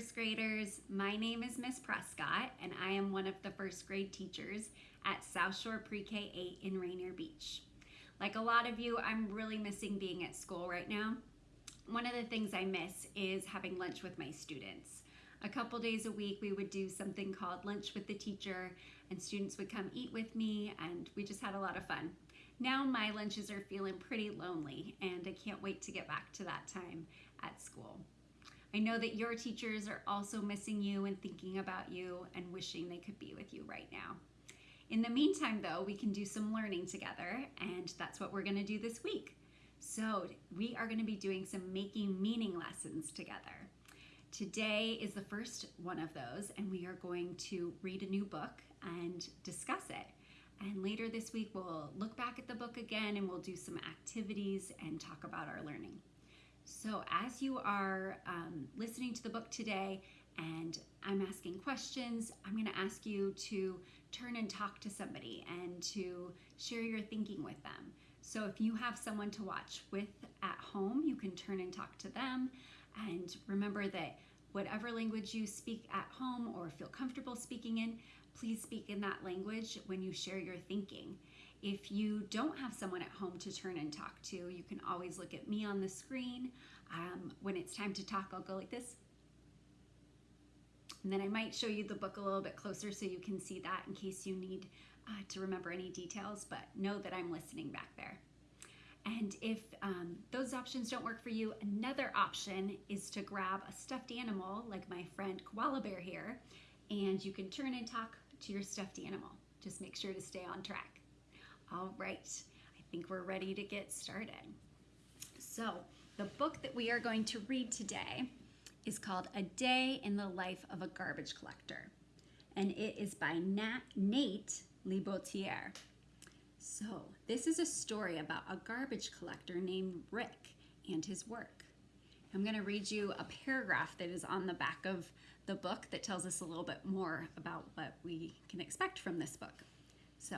first graders. My name is Miss Prescott, and I am one of the first grade teachers at South Shore Pre-K 8 in Rainier Beach. Like a lot of you, I'm really missing being at school right now. One of the things I miss is having lunch with my students. A couple days a week, we would do something called Lunch with the Teacher, and students would come eat with me, and we just had a lot of fun. Now my lunches are feeling pretty lonely, and I can't wait to get back to that time at school. I know that your teachers are also missing you and thinking about you and wishing they could be with you right now. In the meantime, though, we can do some learning together, and that's what we're going to do this week. So, we are going to be doing some making meaning lessons together. Today is the first one of those, and we are going to read a new book and discuss it. And later this week, we'll look back at the book again and we'll do some activities and talk about our learning. So as you are um, listening to the book today and I'm asking questions, I'm going to ask you to turn and talk to somebody and to share your thinking with them. So if you have someone to watch with at home, you can turn and talk to them. And remember that whatever language you speak at home or feel comfortable speaking in, please speak in that language when you share your thinking. If you don't have someone at home to turn and talk to, you can always look at me on the screen. Um, when it's time to talk, I'll go like this. And then I might show you the book a little bit closer so you can see that in case you need uh, to remember any details, but know that I'm listening back there. And if um, those options don't work for you, another option is to grab a stuffed animal like my friend Koala Bear here, and you can turn and talk to your stuffed animal. Just make sure to stay on track. All right, I think we're ready to get started. So, the book that we are going to read today is called A Day in the Life of a Garbage Collector, and it is by Nat, Nate LeBoutillier. So, this is a story about a garbage collector named Rick and his work. I'm going to read you a paragraph that is on the back of the book that tells us a little bit more about what we can expect from this book. So,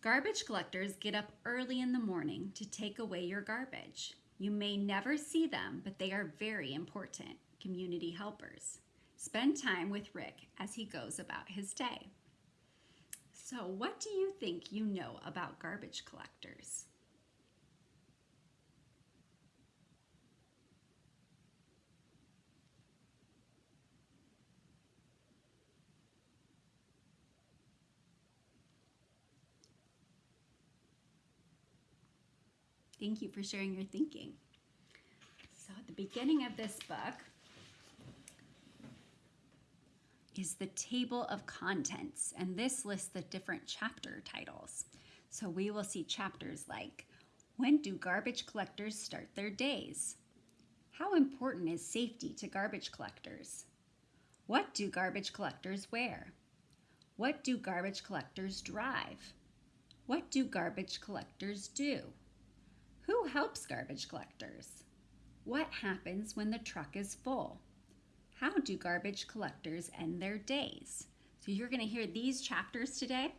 Garbage collectors get up early in the morning to take away your garbage. You may never see them, but they are very important community helpers. Spend time with Rick as he goes about his day. So, what do you think you know about garbage collectors? Thank you for sharing your thinking. So at the beginning of this book is the table of contents, and this lists the different chapter titles. So we will see chapters like, when do garbage collectors start their days? How important is safety to garbage collectors? What do garbage collectors wear? What do garbage collectors drive? What do garbage collectors do? Who helps garbage collectors? What happens when the truck is full? How do garbage collectors end their days? So you're going to hear these chapters today.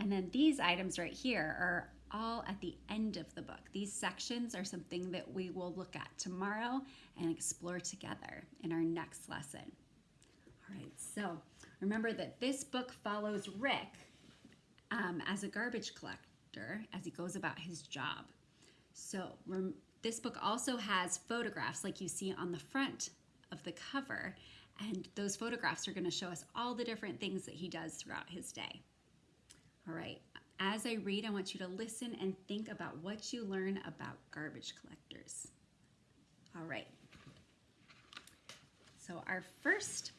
And then these items right here are all at the end of the book. These sections are something that we will look at tomorrow and explore together in our next lesson. All right, so remember that this book follows Rick um, as a garbage collector as he goes about his job. So this book also has photographs like you see on the front of the cover and those photographs are going to show us all the different things that he does throughout his day. All right, as I read, I want you to listen and think about what you learn about garbage collectors. All right, so our first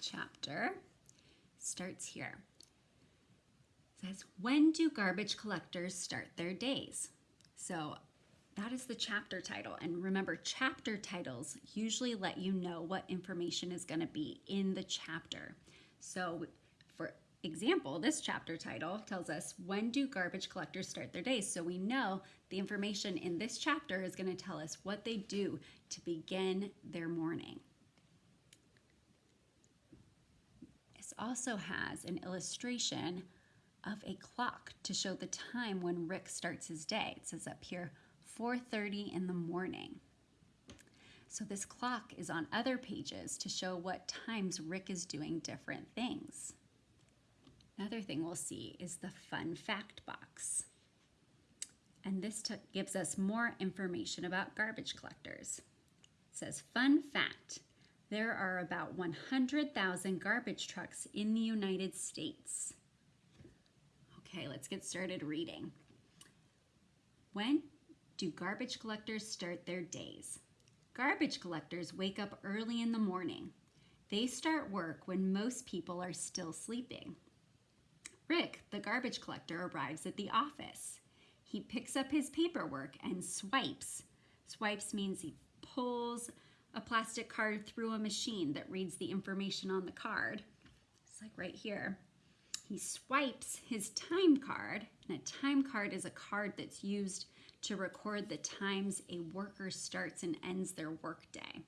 chapter starts here says, when do garbage collectors start their days? So that is the chapter title. And remember, chapter titles usually let you know what information is going to be in the chapter. So for example, this chapter title tells us when do garbage collectors start their days? So we know the information in this chapter is going to tell us what they do to begin their morning. This also has an illustration of a clock to show the time when Rick starts his day. It says up here, 4.30 in the morning. So this clock is on other pages to show what times Rick is doing different things. Another thing we'll see is the fun fact box. And this gives us more information about garbage collectors. It says, fun fact, there are about 100,000 garbage trucks in the United States. Okay, let's get started reading. When do garbage collectors start their days? Garbage collectors wake up early in the morning. They start work when most people are still sleeping. Rick, the garbage collector, arrives at the office. He picks up his paperwork and swipes. Swipes means he pulls a plastic card through a machine that reads the information on the card. It's like right here. He swipes his time card, and a time card is a card that's used to record the times a worker starts and ends their workday.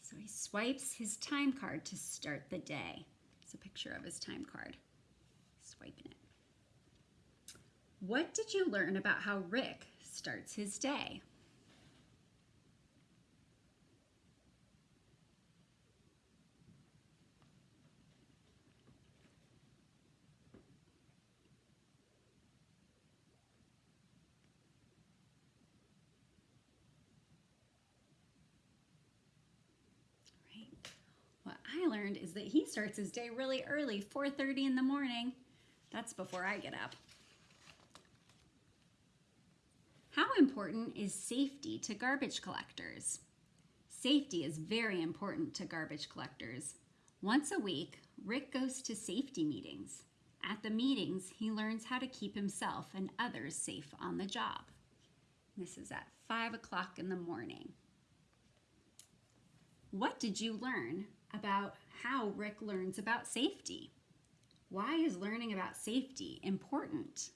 So he swipes his time card to start the day. It's a picture of his time card. Swiping it. What did you learn about how Rick starts his day? What I learned is that he starts his day really early, 4.30 in the morning. That's before I get up. How important is safety to garbage collectors? Safety is very important to garbage collectors. Once a week, Rick goes to safety meetings. At the meetings, he learns how to keep himself and others safe on the job. This is at 5 o'clock in the morning. What did you learn about how Rick learns about safety? Why is learning about safety important?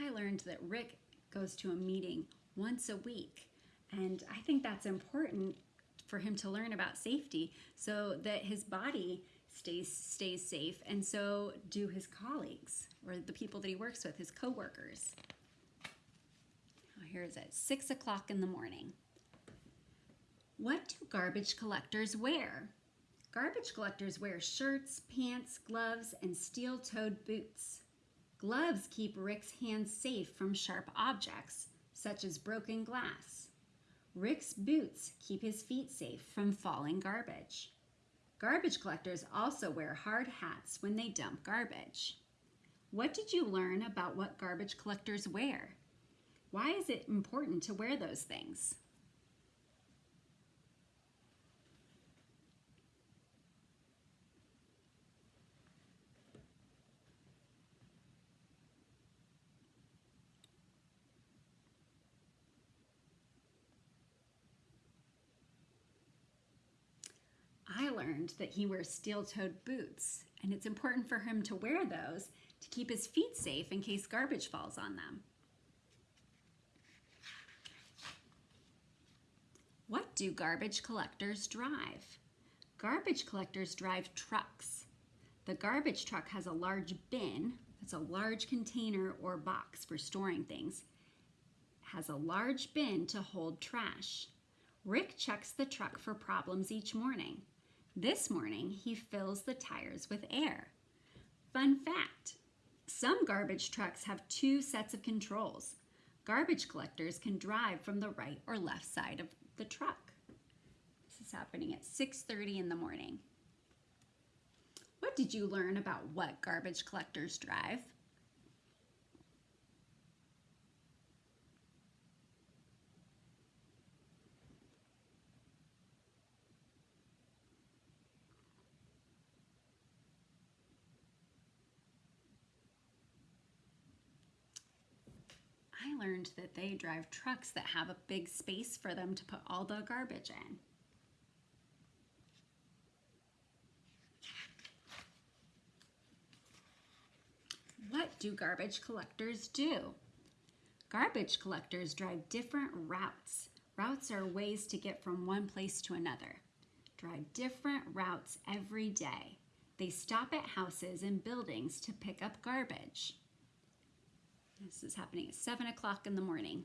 I learned that Rick goes to a meeting once a week. And I think that's important for him to learn about safety so that his body stays stays safe and so do his colleagues or the people that he works with, his coworkers. Here is at six o'clock in the morning. What do garbage collectors wear? Garbage collectors wear shirts, pants, gloves, and steel-toed boots. Gloves keep Rick's hands safe from sharp objects, such as broken glass. Rick's boots keep his feet safe from falling garbage. Garbage collectors also wear hard hats when they dump garbage. What did you learn about what garbage collectors wear? Why is it important to wear those things? I learned that he wears steel-toed boots, and it's important for him to wear those to keep his feet safe in case garbage falls on them. What do garbage collectors drive? Garbage collectors drive trucks. The garbage truck has a large bin, that's a large container or box for storing things, has a large bin to hold trash. Rick checks the truck for problems each morning. This morning, he fills the tires with air. Fun fact, some garbage trucks have two sets of controls. Garbage collectors can drive from the right or left side of the truck. This is happening at 6.30 in the morning. What did you learn about what garbage collectors drive? Learned that they drive trucks that have a big space for them to put all the garbage in. What do garbage collectors do? Garbage collectors drive different routes. Routes are ways to get from one place to another. Drive different routes every day. They stop at houses and buildings to pick up garbage. This is happening at 7 o'clock in the morning.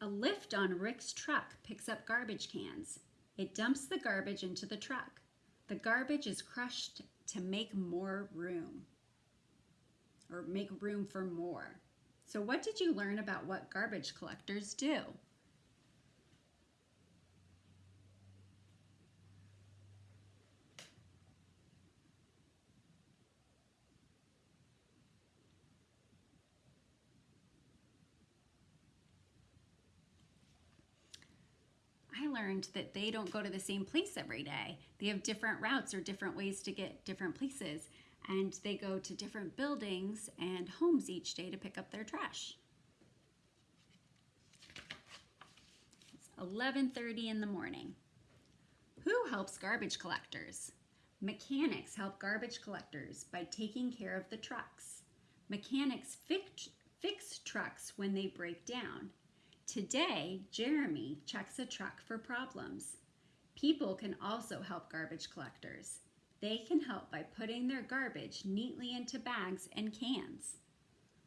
A lift on Rick's truck picks up garbage cans. It dumps the garbage into the truck. The garbage is crushed to make more room or make room for more. So, what did you learn about what garbage collectors do? I learned that they don't go to the same place every day. They have different routes or different ways to get different places, and they go to different buildings and homes each day to pick up their trash. It's 11:30 in the morning. Who helps garbage collectors? Mechanics help garbage collectors by taking care of the trucks. Mechanics fix, fix trucks when they break down. Today, Jeremy checks a truck for problems. People can also help garbage collectors. They can help by putting their garbage neatly into bags and cans.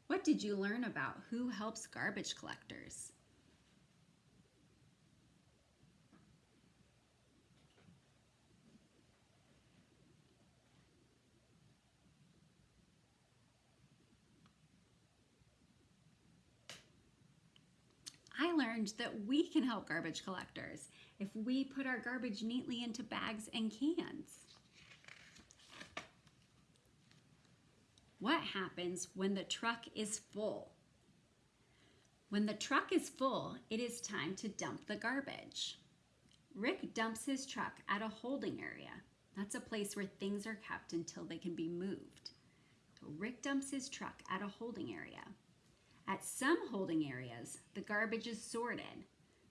What did you learn about who helps garbage collectors? I learned that we can help garbage collectors if we put our garbage neatly into bags and cans. What happens when the truck is full? When the truck is full, it is time to dump the garbage. Rick dumps his truck at a holding area. That's a place where things are kept until they can be moved. So Rick dumps his truck at a holding area. At some holding areas, the garbage is sorted.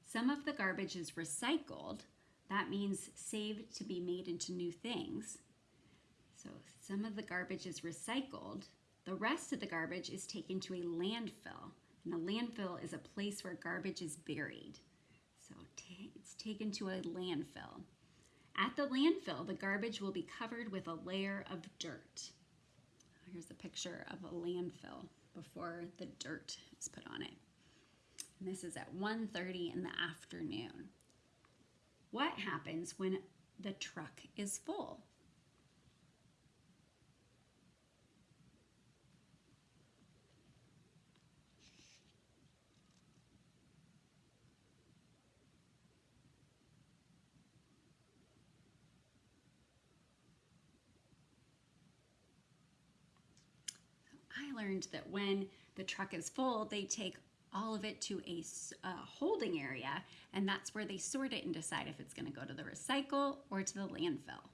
Some of the garbage is recycled. That means saved to be made into new things. So some of the garbage is recycled. The rest of the garbage is taken to a landfill. And a landfill is a place where garbage is buried. So it's taken to a landfill. At the landfill, the garbage will be covered with a layer of dirt. Here's a picture of a landfill before the dirt is put on it. And this is at 1.30 in the afternoon. What happens when the truck is full? I learned that when the truck is full, they take all of it to a holding area, and that's where they sort it and decide if it's going to go to the recycle or to the landfill.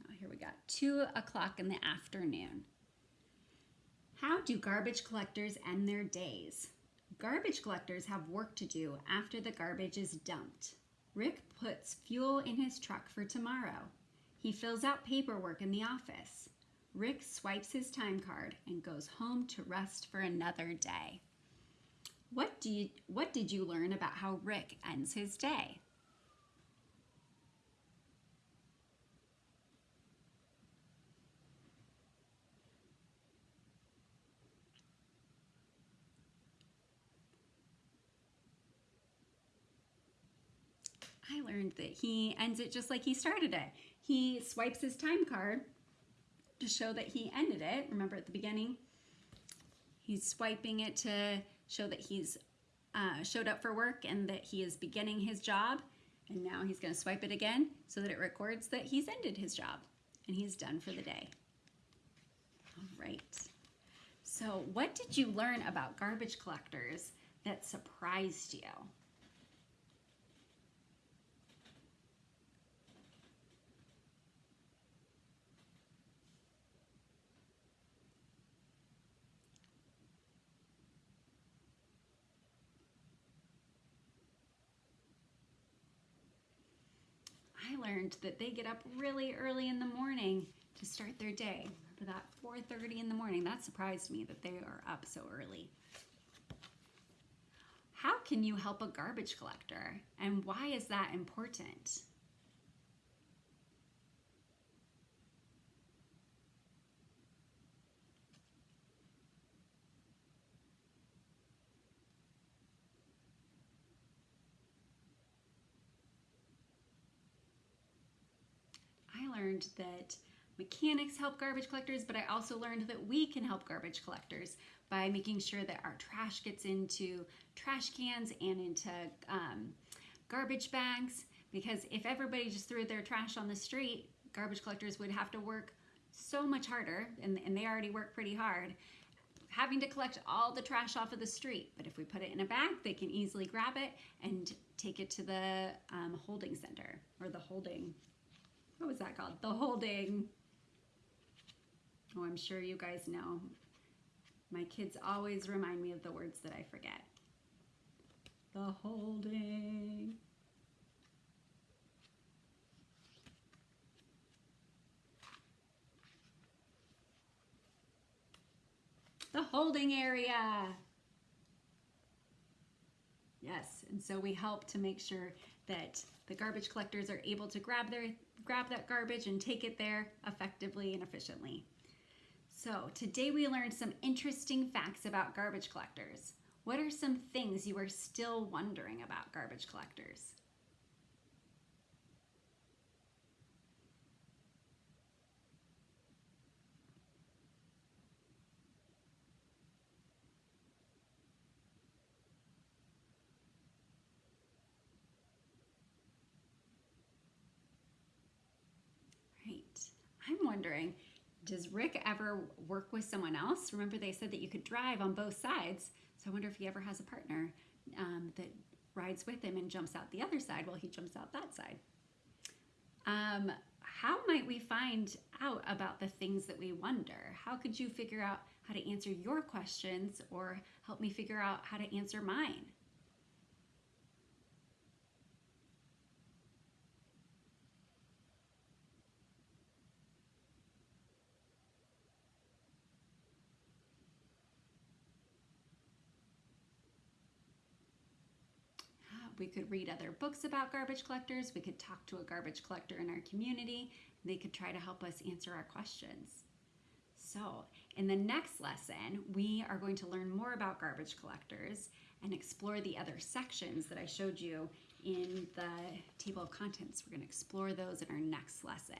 Now here we got 2 o'clock in the afternoon. How do garbage collectors end their days? Garbage collectors have work to do after the garbage is dumped. Rick puts fuel in his truck for tomorrow. He fills out paperwork in the office. Rick swipes his time card and goes home to rest for another day. What, do you, what did you learn about how Rick ends his day? I learned that he ends it just like he started it. He swipes his time card to show that he ended it. Remember at the beginning, he's swiping it to show that he's uh, showed up for work and that he is beginning his job. And now he's going to swipe it again so that it records that he's ended his job and he's done for the day. All right. So, what did you learn about garbage collectors that surprised you? I learned that they get up really early in the morning to start their day. For that 4:30 in the morning, that surprised me that they are up so early. how can you help a garbage collector and why is that important? I that mechanics help garbage collectors, but I also learned that we can help garbage collectors by making sure that our trash gets into trash cans and into um, garbage bags. Because if everybody just threw their trash on the street, garbage collectors would have to work so much harder, and, and they already work pretty hard, having to collect all the trash off of the street. But if we put it in a bag, they can easily grab it and take it to the um, holding center or the holding, what was that called? The holding, oh, I'm sure you guys know. My kids always remind me of the words that I forget. The holding. The holding area. Yes, and so we help to make sure that the garbage collectors are able to grab their grab that garbage and take it there effectively and efficiently. So today we learned some interesting facts about garbage collectors. What are some things you are still wondering about garbage collectors? Right. I'm wondering, does Rick ever work with someone else? Remember they said that you could drive on both sides. So I wonder if he ever has a partner um, that rides with him and jumps out the other side while he jumps out that side. Um, how might we find out about the things that we wonder? How could you figure out how to answer your questions or help me figure out how to answer mine? We could read other books about garbage collectors. We could talk to a garbage collector in our community. They could try to help us answer our questions. So in the next lesson, we are going to learn more about garbage collectors and explore the other sections that I showed you in the table of contents. We're gonna explore those in our next lesson.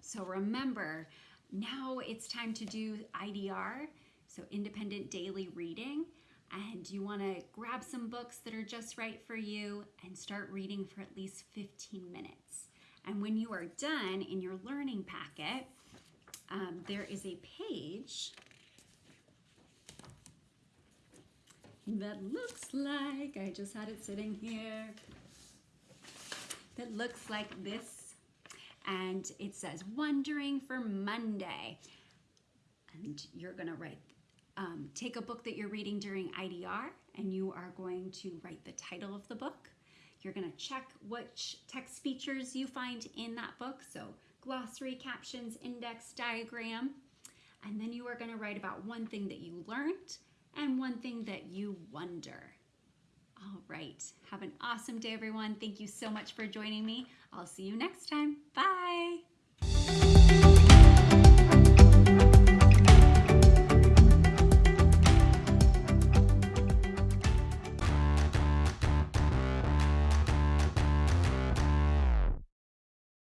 So remember, now it's time to do IDR, so independent daily reading and you want to grab some books that are just right for you and start reading for at least 15 minutes. And when you are done in your learning packet, um, there is a page that looks like, I just had it sitting here, that looks like this. And it says, Wondering for Monday. And you're going to write um, take a book that you're reading during IDR and you are going to write the title of the book. You're going to check which text features you find in that book, so glossary, captions, index, diagram, and then you are going to write about one thing that you learned and one thing that you wonder. All right, have an awesome day, everyone. Thank you so much for joining me. I'll see you next time. Bye.